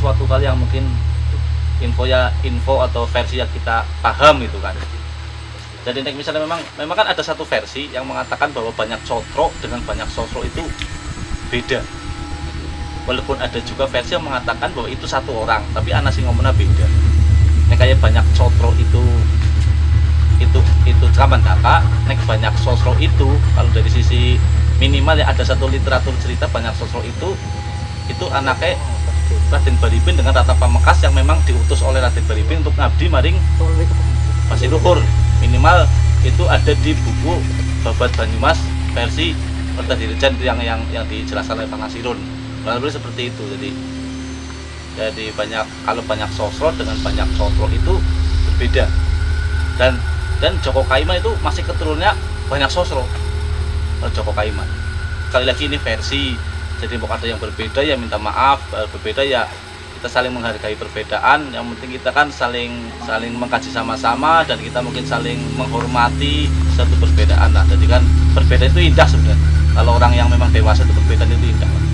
sesuatu hal yang mungkin info ya info atau versi yang kita paham gitu kan. Jadi misalnya memang memang kan ada satu versi yang mengatakan bahwa banyak cotro dengan banyak sosro itu beda. Walaupun ada juga versi yang mengatakan bahwa itu satu orang tapi anak sih ngomongnya beda. Nek kayak banyak cotro itu itu itu zaman kakak nek banyak sosro itu kalau dari sisi minimal ya ada satu literatur cerita banyak sosro itu itu anaknya Raden Baribin dengan Rata Pamekas yang memang diutus oleh Raden Baribin untuk ngabdi maring masih luhur. Minimal itu ada di buku Babat Banyumas versi Perta Dirijan yang yang yang dijelaskan oleh Pak Nasirun. Lebih seperti itu. Jadi jadi banyak kalau banyak sosro dengan banyak sosro itu berbeda. Dan dan Joko Kaiman itu masih keturunnya banyak sosro. Joko Kaiman sekali lagi ini versi jadi mau ada yang berbeda ya minta maaf eh, berbeda ya kita saling menghargai perbedaan. Yang penting kita kan saling saling mengkaji sama-sama dan kita mungkin saling menghormati satu perbedaan. Lah jadi kan berbeda itu indah sebenarnya. Kalau orang yang memang dewasa itu perbedaan itu indah